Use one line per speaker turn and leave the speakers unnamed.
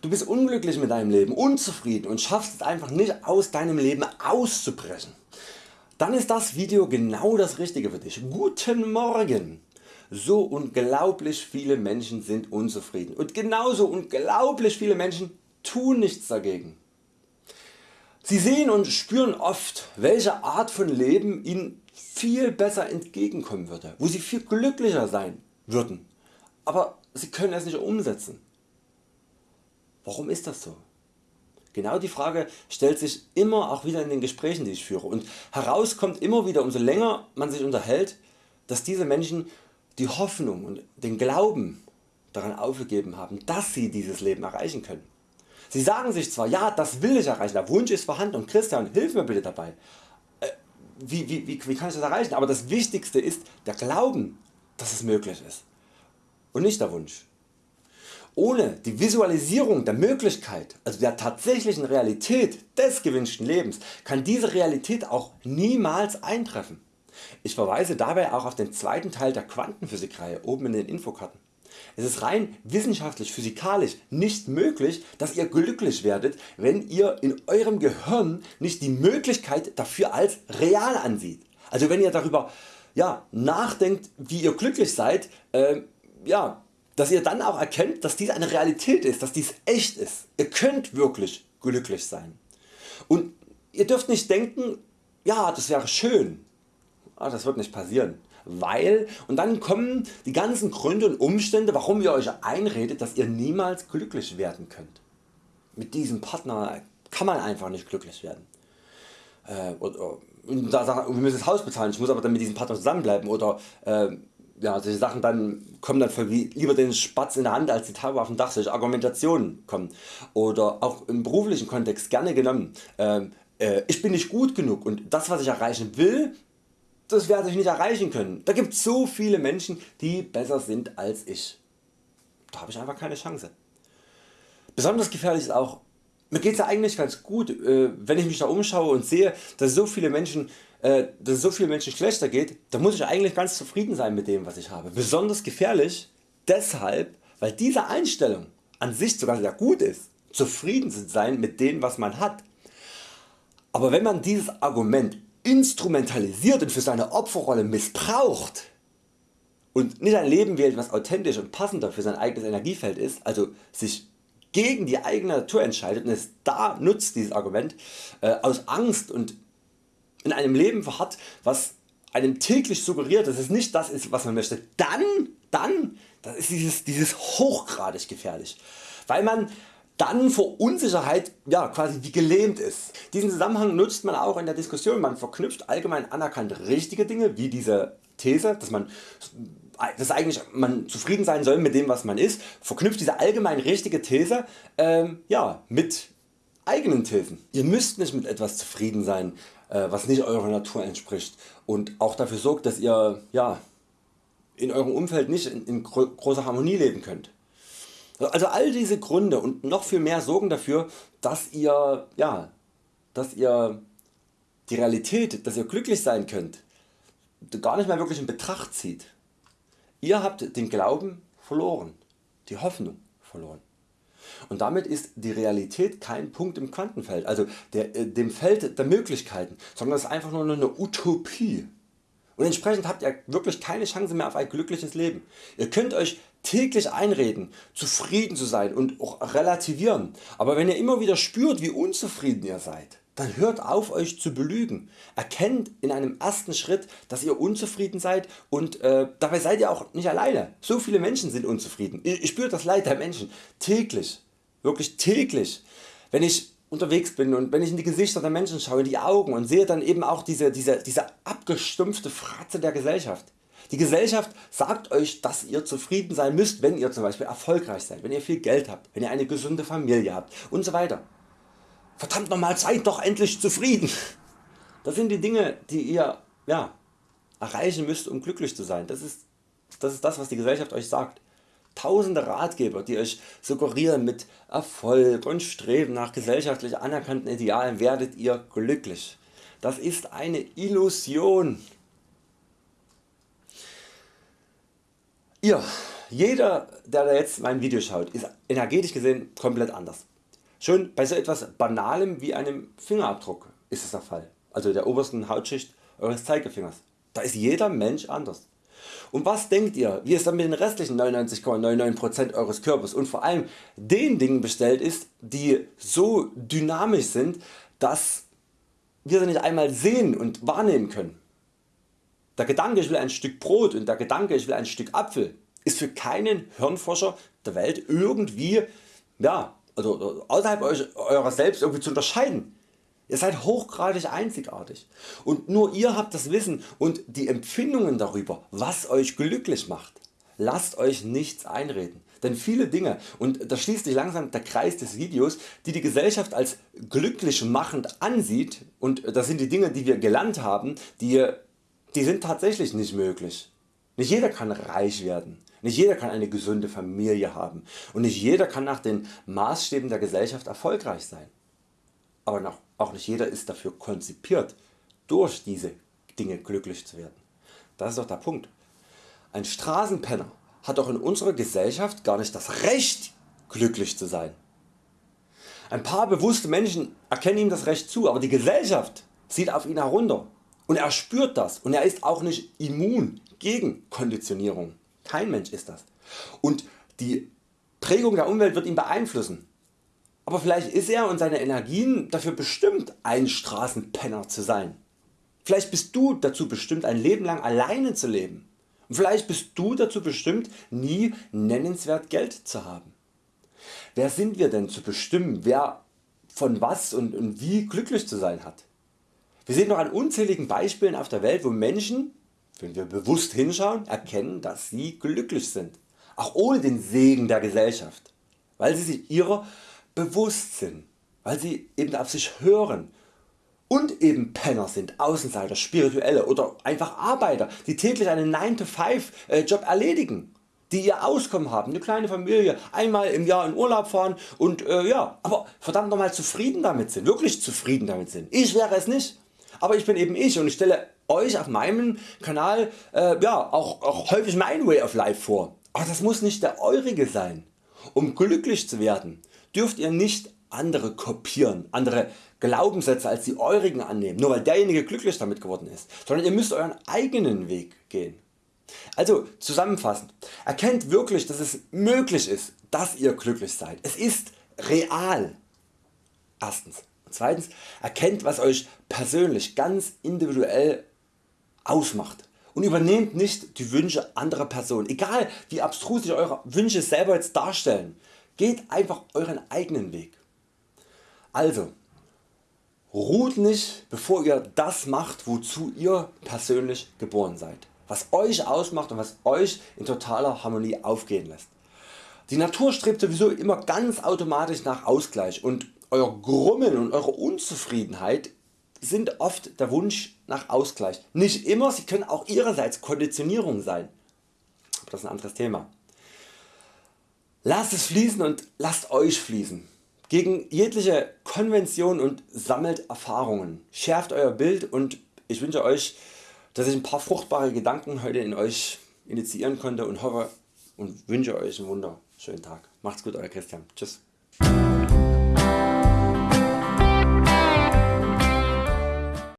du bist unglücklich mit deinem Leben, unzufrieden und schaffst es einfach nicht aus deinem Leben auszubrechen, dann ist das Video genau das richtige für dich. Guten Morgen! So unglaublich viele Menschen sind unzufrieden und genauso unglaublich viele Menschen tun nichts dagegen. Sie sehen und spüren oft welche Art von Leben ihnen viel besser entgegenkommen würde, wo sie viel glücklicher sein würden, aber sie können es nicht umsetzen. Warum ist das so? Genau die Frage stellt sich immer auch wieder in den Gesprächen die ich führe und heraus kommt immer wieder umso länger man sich unterhält, dass diese Menschen die Hoffnung und den Glauben daran aufgegeben haben, dass sie dieses Leben erreichen können. Sie sagen sich zwar, ja das will ich erreichen, der Wunsch ist vorhanden und Christian hilf mir bitte dabei. Äh, wie, wie, wie, wie kann ich das erreichen? Aber das Wichtigste ist der Glauben, dass es möglich ist und nicht der Wunsch. Ohne die Visualisierung der Möglichkeit, also der tatsächlichen Realität des gewünschten Lebens, kann diese Realität auch niemals eintreffen. Ich verweise dabei auch auf den zweiten Teil der Quantenphysikreihe oben in den Infokarten. Es ist rein wissenschaftlich physikalisch nicht möglich dass ihr glücklich werdet wenn ihr in Eurem Gehirn nicht die Möglichkeit dafür als real ansieht. Also wenn ihr darüber ja, nachdenkt wie ihr glücklich seid, äh, ja, dass ihr dann auch erkennt dass dies eine Realität ist, dass dies echt ist. Ihr könnt wirklich glücklich sein. Und ihr dürft nicht denken ja das wäre schön, ah, das wird nicht passieren weil und dann kommen die ganzen Gründe und Umstände warum ihr Euch einredet dass ihr niemals glücklich werden könnt. Mit diesem Partner kann man einfach nicht glücklich werden. Äh, oder, und da sagen, wir müssen das Haus bezahlen, ich muss aber dann mit diesem Partner zusammenbleiben oder äh, ja, solche Sachen dann kommen dann lieber den Spatz in der Hand als die Taube auf dem Dach, solche Argumentationen kommen. Oder auch im beruflichen Kontext gerne genommen, äh, äh, ich bin nicht gut genug und das was ich erreichen will, das werde ich nicht erreichen können. Da gibt es so viele Menschen die besser sind als ich. Da habe ich einfach keine Chance. Besonders gefährlich ist auch, mir geht es ja eigentlich ganz gut äh, wenn ich mich da umschaue und sehe dass so viele Menschen äh, dass es so vielen Menschen schlechter geht, dann muss ich eigentlich ganz zufrieden sein mit dem was ich habe. Besonders gefährlich deshalb weil diese Einstellung an sich sogar sehr gut ist, zufrieden zu sein mit dem was man hat. Aber wenn man dieses Argument instrumentalisiert und für seine Opferrolle missbraucht und nicht ein Leben wählt was authentisch und passender für sein eigenes Energiefeld ist, also sich gegen die eigene Natur entscheidet und es da nutzt dieses Argument äh, aus Angst und in einem Leben verharrt was einem täglich suggeriert dass es nicht das ist was man möchte, dann, dann das ist dieses, dieses hochgradig gefährlich, weil man dann vor Unsicherheit ja, quasi wie gelähmt ist. Diesen Zusammenhang nutzt man auch in der Diskussion, man verknüpft allgemein anerkannt richtige Dinge wie diese These, dass man dass eigentlich man zufrieden sein soll mit dem was man ist, verknüpft diese allgemein richtige These ähm, ja, mit eigenen Thesen. Ihr müsst nicht mit etwas zufrieden sein äh, was nicht eurer Natur entspricht und auch dafür sorgt dass ihr ja, in eurem Umfeld nicht in, in großer Harmonie leben könnt. Also all diese Gründe und noch viel mehr sorgen dafür, dass ihr, ja, dass ihr die Realität, dass ihr glücklich sein könnt, gar nicht mehr wirklich in Betracht zieht. Ihr habt den Glauben verloren, die Hoffnung verloren. Und damit ist die Realität kein Punkt im Quantenfeld, also der, äh, dem Feld der Möglichkeiten, sondern es ist einfach nur eine Utopie. Und entsprechend habt ihr wirklich keine Chance mehr auf ein glückliches Leben. Ihr könnt Euch täglich einreden, zufrieden zu sein und auch relativieren, aber wenn ihr immer wieder spürt wie unzufrieden ihr seid, dann hört auf Euch zu belügen. Erkennt in einem ersten Schritt dass ihr unzufrieden seid und äh, dabei seid ihr auch nicht alleine. So viele Menschen sind unzufrieden. Ich, ich spüre das Leid der Menschen täglich, wirklich täglich. Wenn ich unterwegs bin und wenn ich in die Gesichter der Menschen schaue, in die Augen und sehe dann eben auch diese, diese, diese abgestumpfte Fratze der Gesellschaft. Die Gesellschaft sagt Euch dass ihr zufrieden sein müsst wenn ihr zum Beispiel erfolgreich seid, wenn ihr viel Geld habt, wenn ihr eine gesunde Familie habt und so weiter. Verdammt nochmal seid doch endlich zufrieden. Das sind die Dinge die ihr ja, erreichen müsst um glücklich zu sein. Das ist, das ist das was die Gesellschaft Euch sagt. Tausende Ratgeber die Euch suggerieren mit Erfolg und Streben nach gesellschaftlich anerkannten Idealen werdet ihr glücklich. Das ist eine Illusion. Ihr jeder der jetzt mein Video schaut ist energetisch gesehen komplett anders. Schon bei so etwas Banalem wie einem Fingerabdruck ist es der Fall, also der obersten Hautschicht Eures Zeigefingers. Da ist jeder Mensch anders. Und was denkt ihr wie es dann mit den restlichen 99,99% Eures Körpers und vor allem den Dingen bestellt ist die so dynamisch sind dass wir sie nicht einmal sehen und wahrnehmen können. Der Gedanke ich will ein Stück Brot und der Gedanke ich will ein Stück Apfel ist für keinen Hirnforscher der Welt irgendwie ja, also außerhalb eurer selbst irgendwie zu unterscheiden. Ihr seid hochgradig einzigartig und nur ihr habt das Wissen und die Empfindungen darüber was Euch glücklich macht. Lasst Euch nichts einreden, denn viele Dinge und da schließt sich langsam der Kreis des Videos die die Gesellschaft als glücklich machend ansieht und das sind die Dinge die wir gelernt haben, die, die sind tatsächlich nicht möglich. Nicht jeder kann reich werden, nicht jeder kann eine gesunde Familie haben und nicht jeder kann nach den Maßstäben der Gesellschaft erfolgreich sein. Aber auch nicht jeder ist dafür konzipiert durch diese Dinge glücklich zu werden. Das ist doch der Punkt. Ein Straßenpenner hat doch in unserer Gesellschaft gar nicht das Recht glücklich zu sein. Ein paar bewusste Menschen erkennen ihm das Recht zu, aber die Gesellschaft sieht auf ihn herunter und er spürt das und er ist auch nicht immun gegen Konditionierung. Kein Mensch ist das. Und die Prägung der Umwelt wird ihn beeinflussen. Aber vielleicht ist er und seine Energien dafür bestimmt ein Straßenpenner zu sein. Vielleicht bist du dazu bestimmt ein Leben lang alleine zu leben. Und vielleicht bist du dazu bestimmt nie nennenswert Geld zu haben. Wer sind wir denn zu bestimmen wer von was und, und wie glücklich zu sein hat? Wir sehen noch an unzähligen Beispielen auf der Welt wo Menschen wenn wir bewusst hinschauen, erkennen, dass sie glücklich sind, auch ohne den Segen der Gesellschaft, weil sie sich ihrer bewusst sind, weil sie eben auf sich hören. Und eben Penner sind, Außenseiter, Spirituelle oder einfach Arbeiter, die täglich einen 9-to-5 äh, Job erledigen, die ihr Auskommen haben, eine kleine Familie, einmal im Jahr in Urlaub fahren und äh, ja, aber verdammt nochmal zufrieden damit sind, wirklich zufrieden damit sind. Ich wäre es nicht, aber ich bin eben ich und ich stelle Euch auf meinem Kanal äh, ja, auch, auch häufig mein Way of Life vor. Aber das muss nicht der eurige sein. Um glücklich zu werden dürft ihr nicht andere kopieren, andere Glaubenssätze als die eurigen annehmen, nur weil derjenige glücklich damit geworden ist, sondern ihr müsst Euren eigenen Weg gehen. Also zusammenfassend, erkennt wirklich dass es möglich ist dass ihr glücklich seid. Es ist real. Erstens. Zweitens, erkennt was Euch persönlich ganz individuell ausmacht und übernehmt nicht die Wünsche anderer Personen, egal wie abstrus sich Eure Wünsche selber jetzt darstellen, geht einfach Euren eigenen Weg. Also ruht nicht bevor ihr das macht wozu ihr persönlich geboren seid, was Euch ausmacht und was Euch in totaler Harmonie aufgehen lässt. Die Natur strebt sowieso immer ganz automatisch nach Ausgleich und Euer Grummeln und Eure Unzufriedenheit sind oft der Wunsch nach Ausgleich. Nicht immer, sie können auch ihrerseits Konditionierung sein. Aber das ist ein anderes Thema. Lasst es fließen und lasst Euch fließen. Gegen jegliche Konvention und sammelt Erfahrungen. Schärft Euer Bild und ich wünsche Euch dass ich ein paar fruchtbare Gedanken heute in Euch initiieren konnte und hoffe und wünsche Euch einen wunderschönen Tag. Macht's gut Euer Christian. Tschüss.